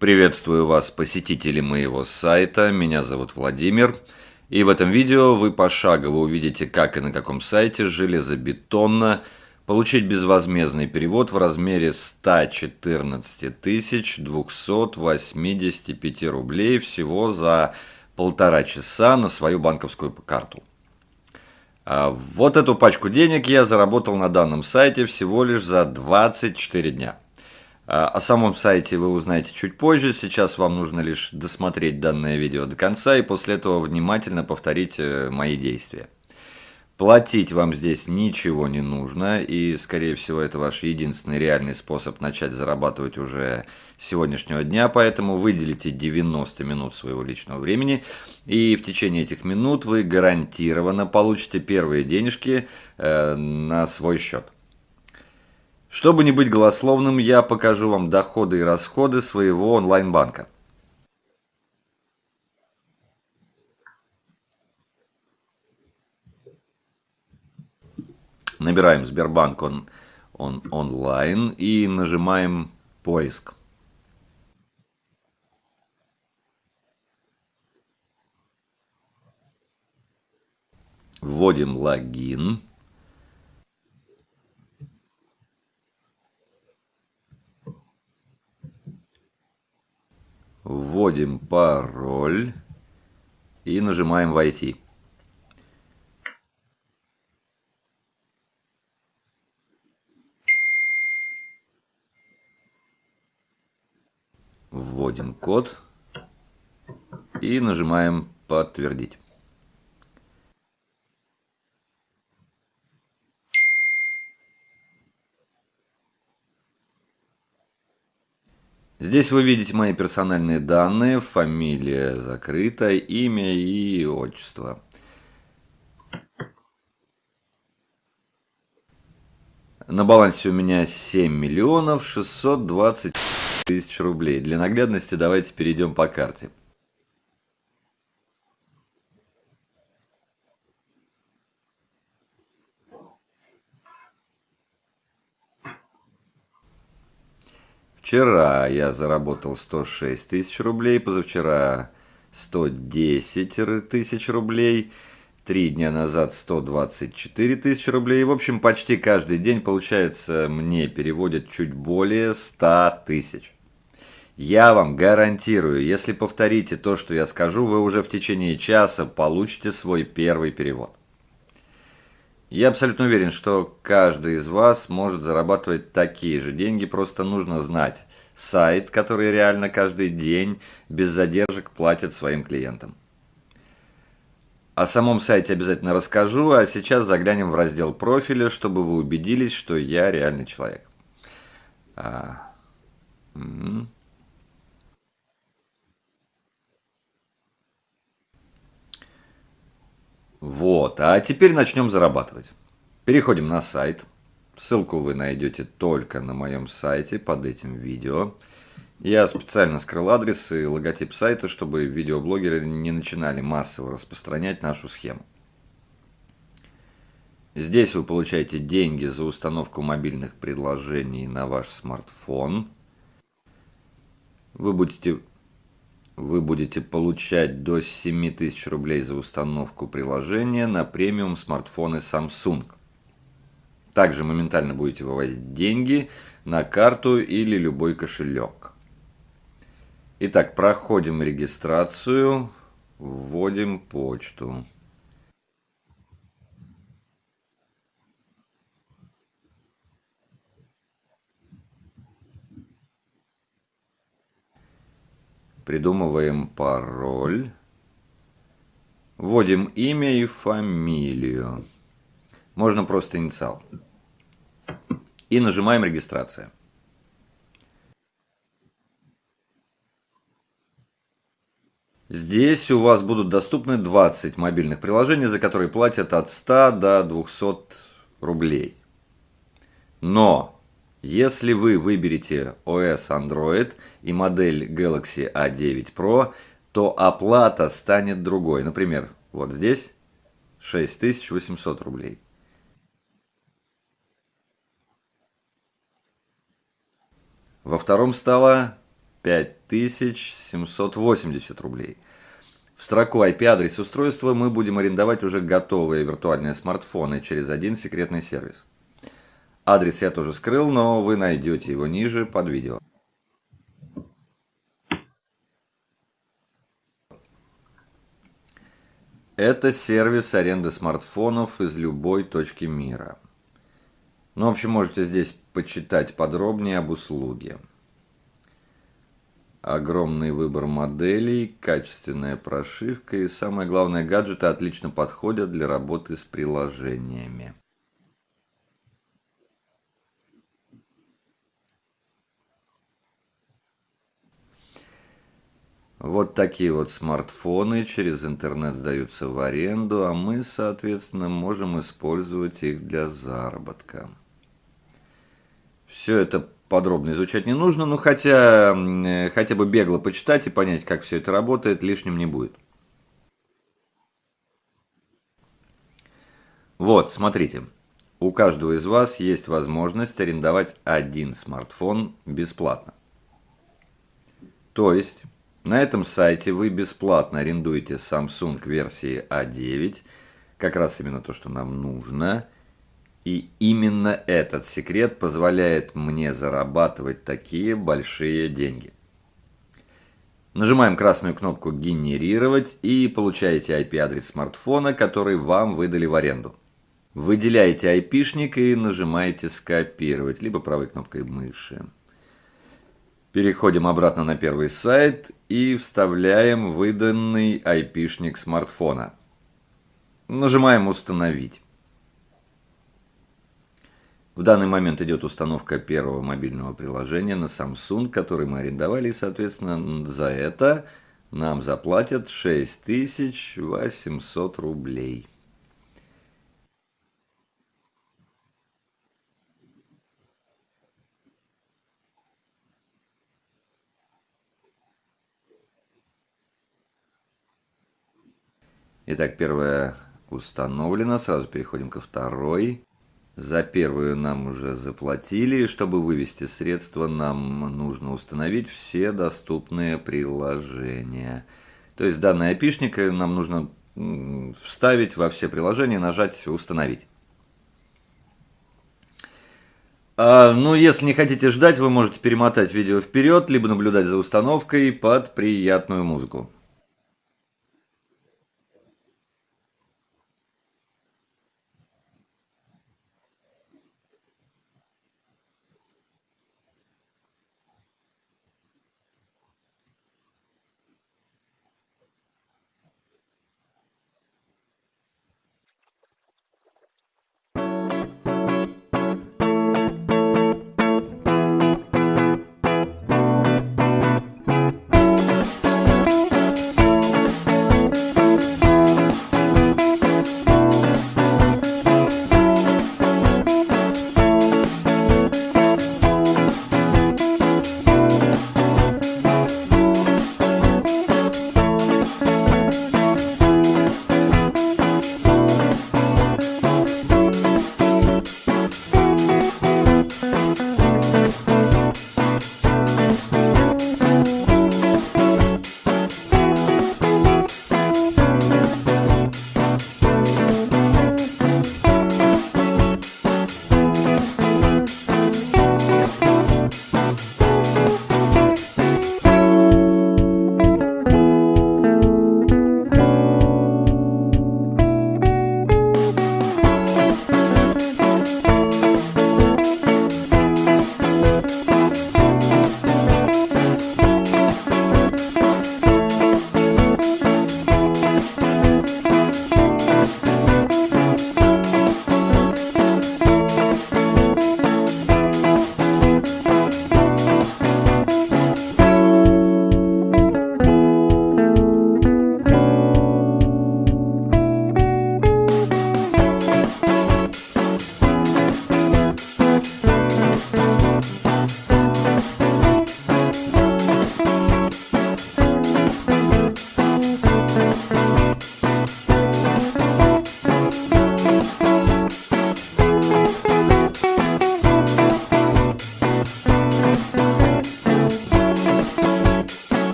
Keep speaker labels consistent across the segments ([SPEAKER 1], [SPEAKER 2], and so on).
[SPEAKER 1] Приветствую вас, посетители моего сайта. Меня зовут Владимир. И в этом видео вы пошагово увидите, как и на каком сайте железобетонно получить безвозмездный перевод в размере 114 285 рублей всего за полтора часа на свою банковскую карту. А вот эту пачку денег я заработал на данном сайте всего лишь за 24 дня. А, о самом сайте вы узнаете чуть позже, сейчас вам нужно лишь досмотреть данное видео до конца и после этого внимательно повторить э, мои действия. Платить вам здесь ничего не нужно, и, скорее всего, это ваш единственный реальный способ начать зарабатывать уже с сегодняшнего дня, поэтому выделите 90 минут своего личного времени, и в течение этих минут вы гарантированно получите первые денежки э, на свой счет. Чтобы не быть голословным, я покажу вам доходы и расходы своего онлайн-банка. Набираем Сбербанк он, он онлайн и нажимаем поиск. Вводим логин. Вводим пароль и нажимаем «Войти». Вводим код и нажимаем «Подтвердить». Здесь вы видите мои персональные данные, фамилия закрыта, имя и отчество. На балансе у меня 7 миллионов 620 тысяч рублей. Для наглядности давайте перейдем по карте. Вчера я заработал 106 тысяч рублей, позавчера 110 тысяч рублей, три дня назад 124 тысячи рублей. В общем, почти каждый день, получается, мне переводят чуть более 100 тысяч. Я вам гарантирую, если повторите то, что я скажу, вы уже в течение часа получите свой первый перевод. Я абсолютно уверен, что каждый из вас может зарабатывать такие же деньги, просто нужно знать сайт, который реально каждый день без задержек платит своим клиентам. О самом сайте обязательно расскажу, а сейчас заглянем в раздел профиля, чтобы вы убедились, что я реальный человек. А, угу. Вот, а теперь начнем зарабатывать. Переходим на сайт. Ссылку вы найдете только на моем сайте под этим видео. Я специально скрыл адрес и логотип сайта, чтобы видеоблогеры не начинали массово распространять нашу схему. Здесь вы получаете деньги за установку мобильных приложений на ваш смартфон. Вы будете вы будете получать до 7000 рублей за установку приложения на премиум смартфоны Samsung. Также моментально будете выводить деньги на карту или любой кошелек. Итак, проходим регистрацию, вводим почту. Придумываем пароль. Вводим имя и фамилию. Можно просто инициал. И нажимаем «Регистрация». Здесь у вас будут доступны 20 мобильных приложений, за которые платят от 100 до 200 рублей. Но если вы выберете OS Android и модель Galaxy A9 Pro, то оплата станет другой. Например, вот здесь 6800 рублей. Во втором стало 5000 780 рублей. В строку IP-адрес устройства мы будем арендовать уже готовые виртуальные смартфоны через один секретный сервис. Адрес я тоже скрыл, но вы найдете его ниже под видео. Это сервис аренды смартфонов из любой точки мира. Ну, в общем, можете здесь почитать подробнее об услуге. Огромный выбор моделей, качественная прошивка и, самое главное, гаджеты отлично подходят для работы с приложениями. Вот такие вот смартфоны через интернет сдаются в аренду, а мы, соответственно, можем использовать их для заработка. Все это подробно изучать не нужно, но хотя, хотя бы бегло почитать и понять, как все это работает, лишним не будет. Вот, смотрите. У каждого из вас есть возможность арендовать один смартфон бесплатно. То есть на этом сайте вы бесплатно арендуете Samsung версии A9, как раз именно то, что нам нужно. И именно этот секрет позволяет мне зарабатывать такие большие деньги. Нажимаем красную кнопку «Генерировать» и получаете IP-адрес смартфона, который вам выдали в аренду. Выделяете IP-шник и нажимаете «Скопировать», либо правой кнопкой мыши. Переходим обратно на первый сайт и вставляем выданный IP-шник смартфона. Нажимаем «Установить». В данный момент идет установка первого мобильного приложения на Samsung, который мы арендовали, и, соответственно, за это нам заплатят 6800 рублей. Итак, первая установлена. Сразу переходим ко второй. За первую нам уже заплатили. Чтобы вывести средства, нам нужно установить все доступные приложения. То есть данный опишник нам нужно вставить во все приложения, нажать «Установить». А, ну, если не хотите ждать, вы можете перемотать видео вперед, либо наблюдать за установкой под приятную музыку.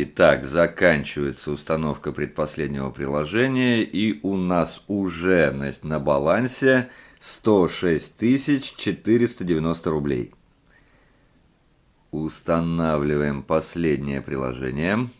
[SPEAKER 1] Итак, заканчивается установка предпоследнего приложения, и у нас уже на, на балансе 106 490 рублей. Устанавливаем последнее приложение.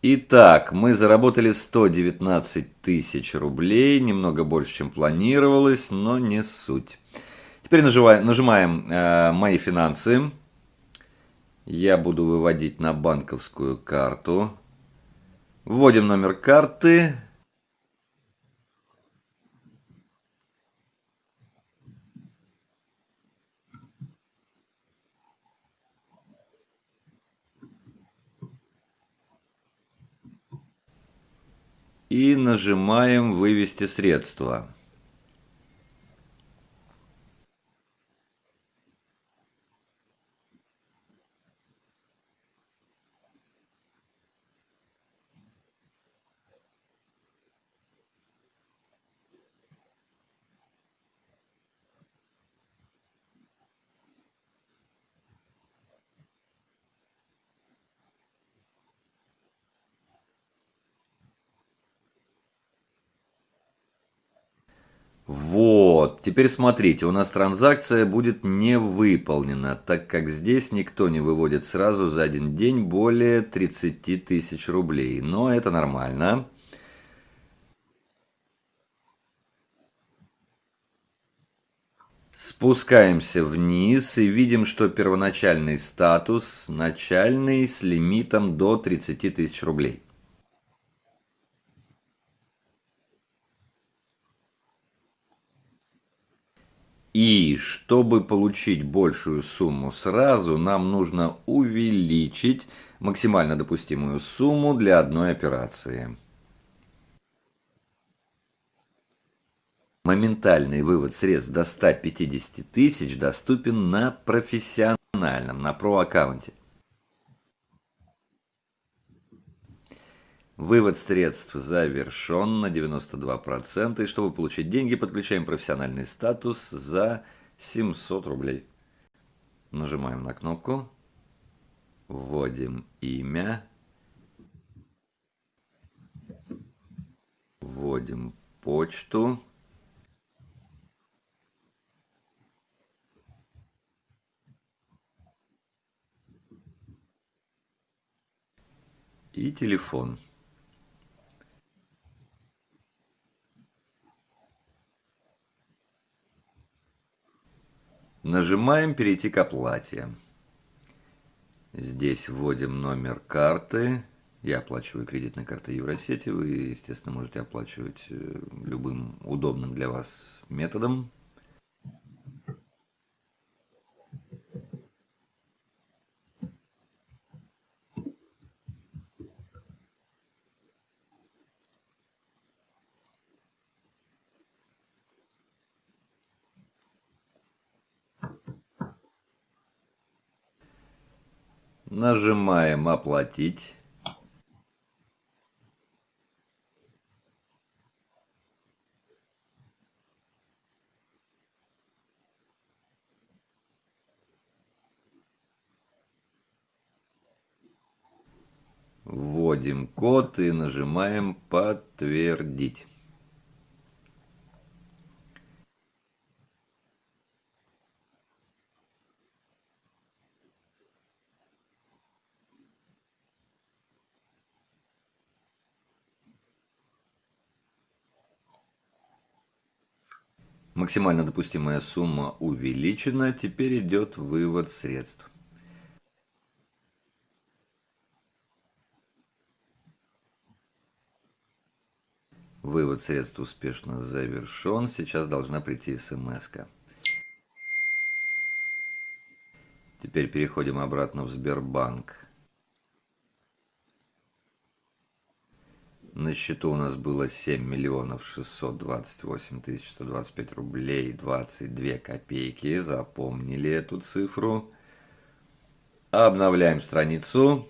[SPEAKER 1] Итак, мы заработали 119 тысяч рублей, немного больше, чем планировалось, но не суть. Теперь нажимаем, нажимаем э, «Мои финансы». Я буду выводить на банковскую карту. Вводим номер карты. И нажимаем «Вывести средства». Вот, теперь смотрите, у нас транзакция будет не выполнена, так как здесь никто не выводит сразу за один день более 30 тысяч рублей. Но это нормально. Спускаемся вниз и видим, что первоначальный статус начальный с лимитом до 30 тысяч рублей. И чтобы получить большую сумму сразу, нам нужно увеличить максимально допустимую сумму для одной операции. Моментальный вывод средств до 150 тысяч доступен на профессиональном, на про-аккаунте. Вывод средств завершен на 92%. И чтобы получить деньги, подключаем профессиональный статус за 700 рублей. Нажимаем на кнопку. Вводим имя. Вводим почту. И телефон. Нажимаем «Перейти к оплате». Здесь вводим номер карты. Я оплачиваю кредитной картой Евросети. Вы, естественно, можете оплачивать э, любым удобным для вас методом. Нажимаем «Оплатить». Вводим код и нажимаем «Подтвердить». Максимально допустимая сумма увеличена, теперь идет вывод средств. Вывод средств успешно завершен. Сейчас должна прийти смс -ка. Теперь переходим обратно в Сбербанк. На счету у нас было 7 миллионов 628 тысяч 125 рублей 22 копейки. Запомнили эту цифру. Обновляем страницу.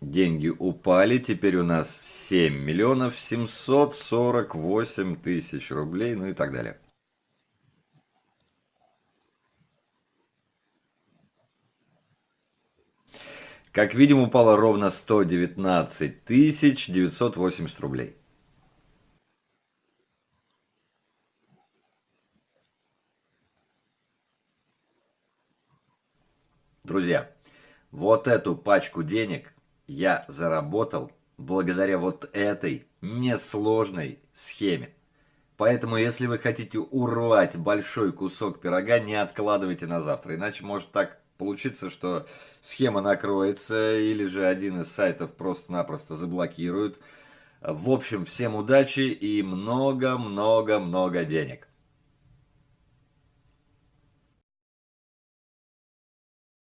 [SPEAKER 1] Деньги упали, теперь у нас 7 миллионов 748 тысяч рублей, ну и так далее. Как видим, упало ровно 119 тысяч 980 рублей. Друзья, вот эту пачку денег я заработал благодаря вот этой несложной схеме. Поэтому, если вы хотите урвать большой кусок пирога, не откладывайте на завтра. Иначе может так получиться, что схема накроется, или же один из сайтов просто-напросто заблокируют. В общем, всем удачи и много-много-много денег.